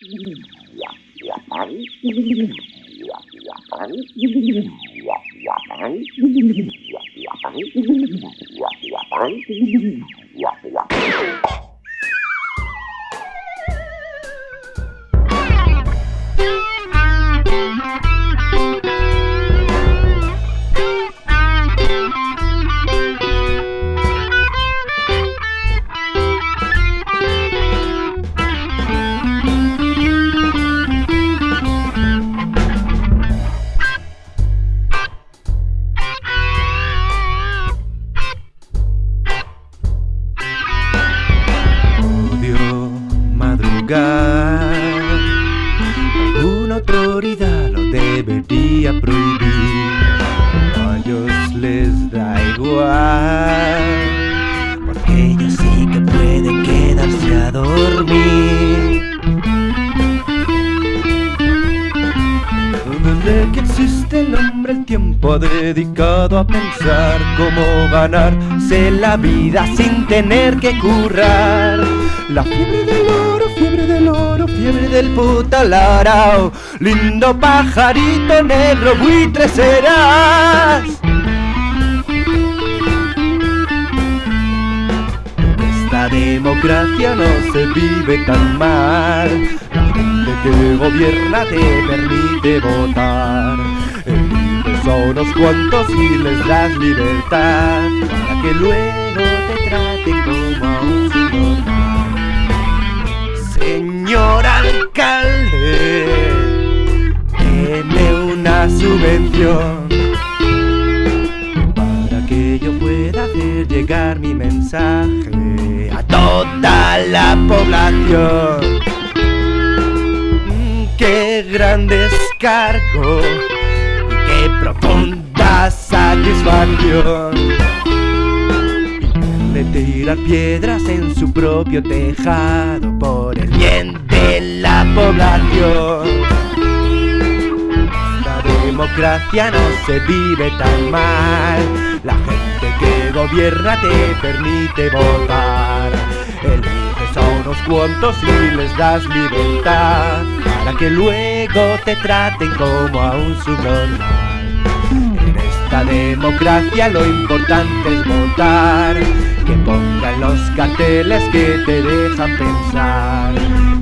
Yeah, yeah. El tiempo dedicado a pensar cómo ganarse la vida sin tener que currar. La fiebre del oro, fiebre del oro, fiebre del puta larao. Lindo pajarito negro, buitre serás. Esta democracia no se vive tan mal. La gente que gobierna te permite votar. A unos cuantos y les das libertad para que luego te traten como a un subnormal. Señor alcalde, tiene una subvención para que yo pueda hacer llegar mi mensaje a toda la población. Mm, Qué gran descargo qué profunda satisfacción. Verle tirar piedras en su propio tejado por el bien de la población. La democracia no se vive tan mal. La gente que gobierna te permite votar. Eliges a unos cuantos y les das libertad para que luego te traten como a un subnormal. Democracia lo importante es votar, que pongan los carteles que te dejan pensar.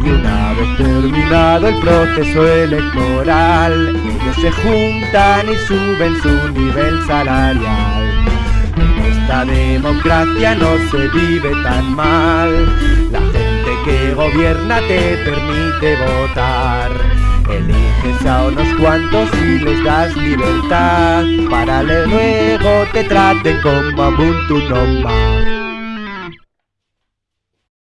Y una vez terminado el proceso electoral, ellos se juntan y suben su nivel salarial. En esta democracia no se vive tan mal. La gente que gobierna te permite votar. Eliges a unos cuantos y les das libertad para luego te traten como a tu normal.